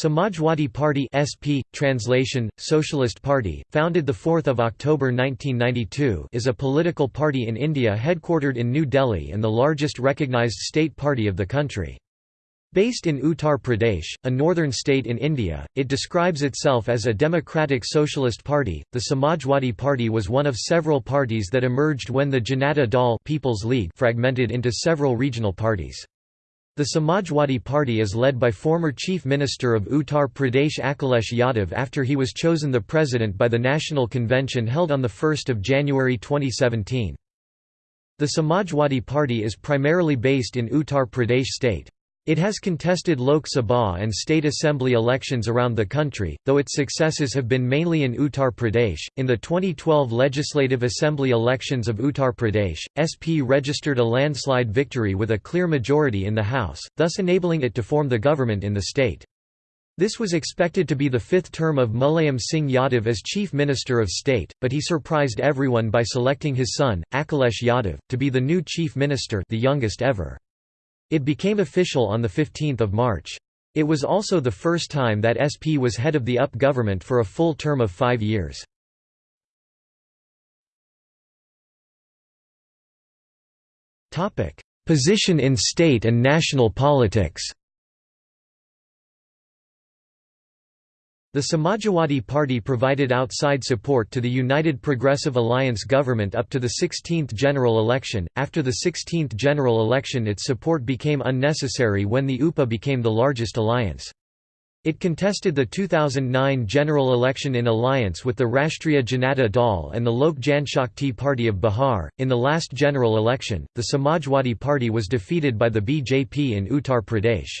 Samajwadi Party SP, translation, Socialist Party, founded 4 October 1992 is a political party in India headquartered in New Delhi and the largest recognised state party of the country. Based in Uttar Pradesh, a northern state in India, it describes itself as a democratic socialist party. The Samajwadi Party was one of several parties that emerged when the Janata Dal People's League fragmented into several regional parties. The Samajwadi Party is led by former Chief Minister of Uttar Pradesh Akhilesh Yadav after he was chosen the president by the National Convention held on 1 January 2017. The Samajwadi Party is primarily based in Uttar Pradesh state. It has contested Lok Sabha and state assembly elections around the country, though its successes have been mainly in Uttar Pradesh. In the 2012 Legislative Assembly elections of Uttar Pradesh, SP registered a landslide victory with a clear majority in the House, thus enabling it to form the government in the state. This was expected to be the fifth term of Mulayam Singh Yadav as Chief Minister of State, but he surprised everyone by selecting his son, Akhilesh Yadav, to be the new Chief Minister the youngest ever. It became official on 15 March. It was also the first time that SP was head of the UP government for a full term of five years. Position in state and national politics The Samajwadi Party provided outside support to the United Progressive Alliance government up to the 16th general election. After the 16th general election, its support became unnecessary when the UPA became the largest alliance. It contested the 2009 general election in alliance with the Rashtriya Janata Dal and the Lok Janshakti Party of Bihar. In the last general election, the Samajwadi Party was defeated by the BJP in Uttar Pradesh.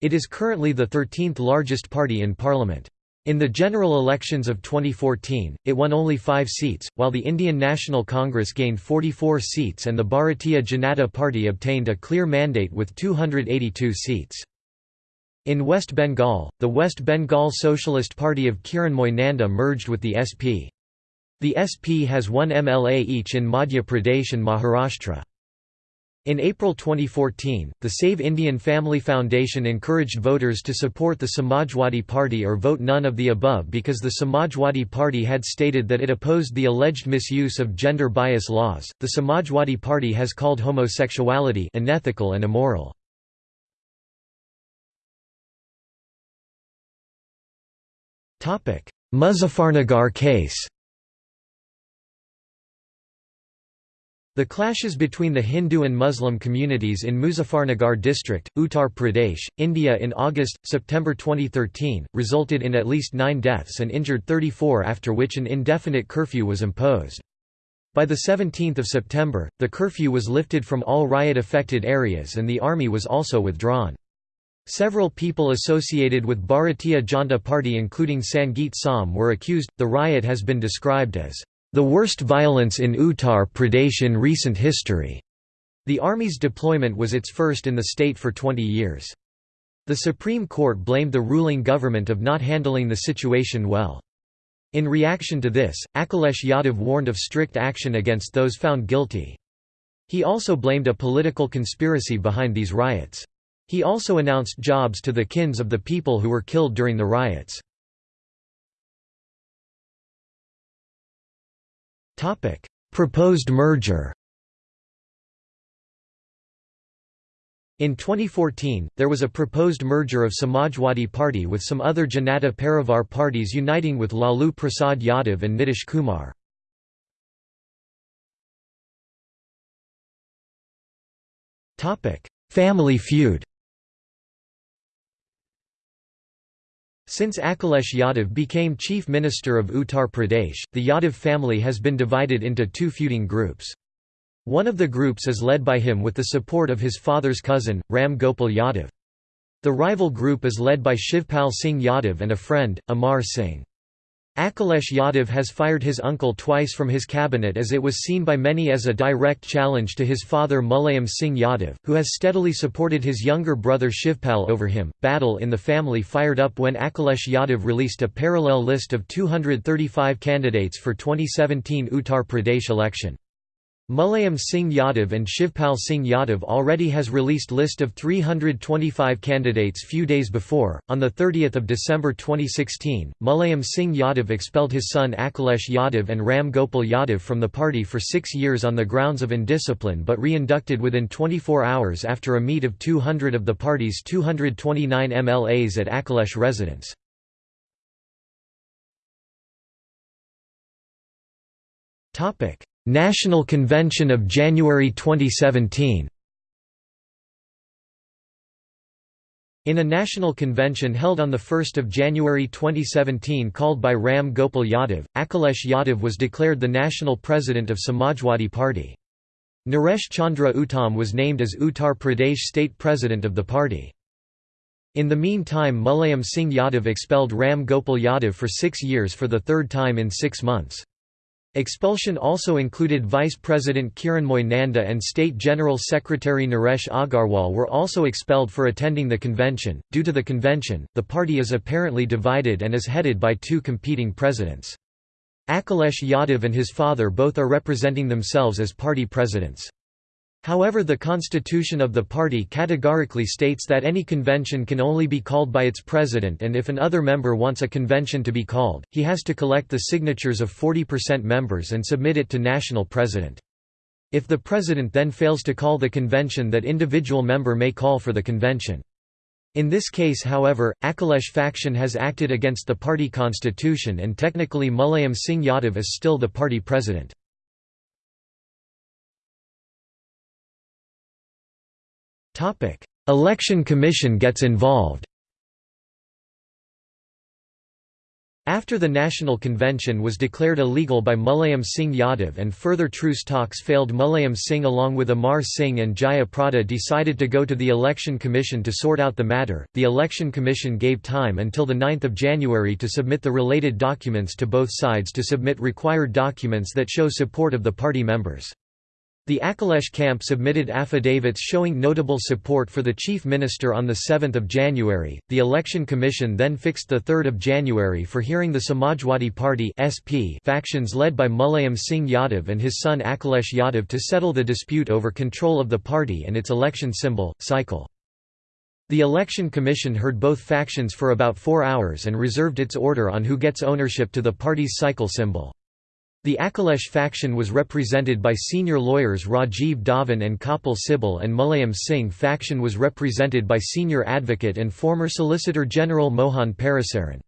It is currently the 13th largest party in parliament. In the general elections of 2014, it won only five seats, while the Indian National Congress gained 44 seats and the Bharatiya Janata Party obtained a clear mandate with 282 seats. In West Bengal, the West Bengal Socialist Party of Kiranmoy Nanda merged with the SP. The SP has one MLA each in Madhya Pradesh and Maharashtra. In April 2014, the Save Indian Family Foundation encouraged voters to support the Samajwadi Party or vote none of the above because the Samajwadi Party had stated that it opposed the alleged misuse of gender bias laws. The Samajwadi Party has called homosexuality unethical and immoral. Muzaffarnagar case The clashes between the Hindu and Muslim communities in Muzaffarnagar district, Uttar Pradesh, India in August-September 2013, resulted in at least nine deaths and injured 34 after which an indefinite curfew was imposed. By 17 September, the curfew was lifted from all riot-affected areas and the army was also withdrawn. Several people associated with Bharatiya Janata Party including Sangeet Som were accused. The riot has been described as the worst violence in Uttar Pradesh in recent history. The army's deployment was its first in the state for 20 years. The Supreme Court blamed the ruling government of not handling the situation well. In reaction to this, Akhilesh Yadav warned of strict action against those found guilty. He also blamed a political conspiracy behind these riots. He also announced jobs to the kins of the people who were killed during the riots. Topic: Proposed merger. In 2014, there was a proposed merger of Samajwadi Party with some other Janata Parivar parties uniting with Lalu Prasad Yadav and Nitish Kumar. Family feud Since Akhilesh Yadav became Chief Minister of Uttar Pradesh, the Yadav family has been divided into two feuding groups. One of the groups is led by him with the support of his father's cousin, Ram Gopal Yadav. The rival group is led by Shivpal Singh Yadav and a friend, Amar Singh. Akhilesh Yadav has fired his uncle twice from his cabinet as it was seen by many as a direct challenge to his father Mulayam Singh Yadav, who has steadily supported his younger brother Shivpal over him. Battle in the family fired up when Akhilesh Yadav released a parallel list of 235 candidates for 2017 Uttar Pradesh election. Mulayam Singh Yadav and Shivpal Singh Yadav already has released list of 325 candidates few days before. On the 30th of December 2016, Mulayam Singh Yadav expelled his son Akhilesh Yadav and Ram Gopal Yadav from the party for 6 years on the grounds of indiscipline but re-inducted within 24 hours after a meet of 200 of the party's 229 MLAs at Akhilesh residence. Topic National Convention of January 2017 In a national convention held on 1 January 2017 called by Ram Gopal Yadav, Akhilesh Yadav was declared the national president of Samajwadi Party. Naresh Chandra Uttam was named as Uttar Pradesh state president of the party. In the meantime Mulayam Singh Yadav expelled Ram Gopal Yadav for six years for the third time in six months. Expulsion also included Vice President Kiranmoy Nanda and State General Secretary Naresh Agarwal were also expelled for attending the convention. Due to the convention, the party is apparently divided and is headed by two competing presidents. Akhilesh Yadav and his father both are representing themselves as party presidents. However the constitution of the party categorically states that any convention can only be called by its president and if an other member wants a convention to be called, he has to collect the signatures of 40% members and submit it to national president. If the president then fails to call the convention that individual member may call for the convention. In this case however, Akhilesh faction has acted against the party constitution and technically Mulayam Singh Yadav is still the party president. Topic: Election Commission gets involved. After the National Convention was declared illegal by Mulayam Singh Yadav and further truce talks failed Mulayam Singh along with Amar Singh and Jaya Prada decided to go to the Election Commission to sort out the matter. The Election Commission gave time until the 9th of January to submit the related documents to both sides to submit required documents that show support of the party members. The Akhilesh camp submitted affidavits showing notable support for the chief minister on 7 January. The Election Commission then fixed 3 January for hearing the Samajwadi Party (SP) factions led by Mulayam Singh Yadav and his son Akhilesh Yadav to settle the dispute over control of the party and its election symbol, cycle. The Election Commission heard both factions for about four hours and reserved its order on who gets ownership to the party's cycle symbol. The Akhilesh faction was represented by senior lawyers Rajiv Dhawan and Kapil Sibal and Mulayam Singh faction was represented by senior advocate and former Solicitor General Mohan Parasaran.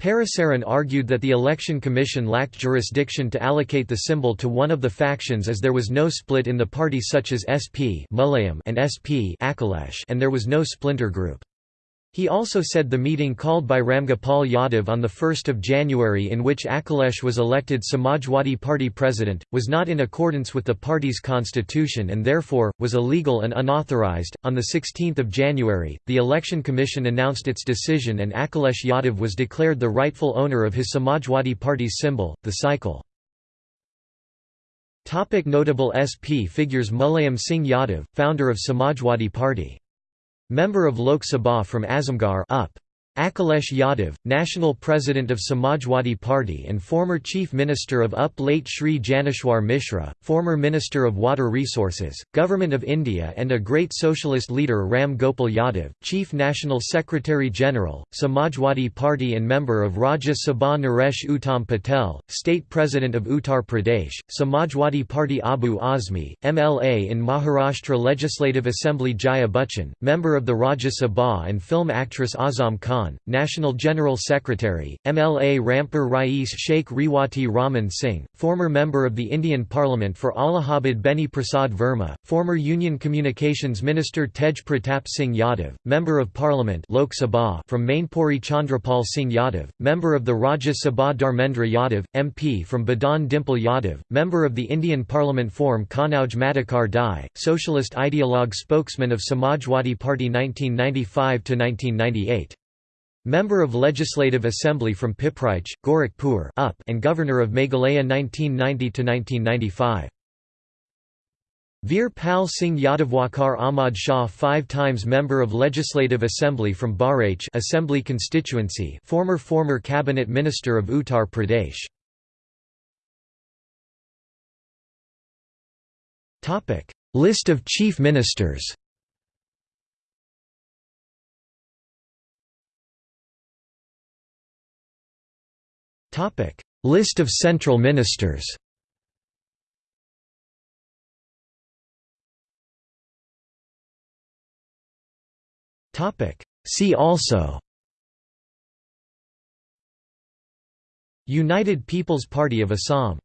Parasaran argued that the Election Commission lacked jurisdiction to allocate the symbol to one of the factions as there was no split in the party such as SP and SP and there was no splinter group. He also said the meeting called by Ramgopal Yadav on 1 January in which Akhilesh was elected Samajwadi Party president, was not in accordance with the party's constitution and therefore, was illegal and unauthorized. On 16 January, the Election Commission announced its decision and Akhilesh Yadav was declared the rightful owner of his Samajwadi Party's symbol, the cycle. Topic notable SP figures Mulayam Singh Yadav, founder of Samajwadi Party Member of Lok Sabha from Azamgarh up. Akhilesh Yadav, National President of Samajwadi Party and former Chief Minister of UP late Sri Janeshwar Mishra, former Minister of Water Resources, Government of India and a great socialist leader Ram Gopal Yadav, Chief National Secretary General, Samajwadi Party and member of Rajya Sabha Naresh Uttam Patel, State President of Uttar Pradesh, Samajwadi Party Abu Azmi, MLA in Maharashtra Legislative Assembly Jaya Bachchan, member of the Rajya Sabha and film actress Azam Khan Khan, National General Secretary, MLA Rampur Rais Sheikh Rewati Raman Singh, former member of the Indian Parliament for Allahabad Beni Prasad Verma, former Union Communications Minister Tej Pratap Singh Yadav, Member of Parliament Lok Sabha from Mainpuri Chandrapal Singh Yadav, Member of the Rajya Sabha Dharmendra Yadav, MP from Badaun Dimple Yadav, Member of the Indian Parliament Form Kanauj Madhukar Dighe, Socialist ideologue spokesman of Samajwadi Party 1995–1998. Member of Legislative Assembly from Pipraich, Gorakhpur up and Governor of Meghalaya 1990–1995. Veer Pal Singh Yadav Waqar Ahmad Shah five times Member of Legislative Assembly from Bahraich Assembly constituency former former Cabinet Minister of Uttar Pradesh List of chief ministers List of central ministers. See also. United People's Party of Assam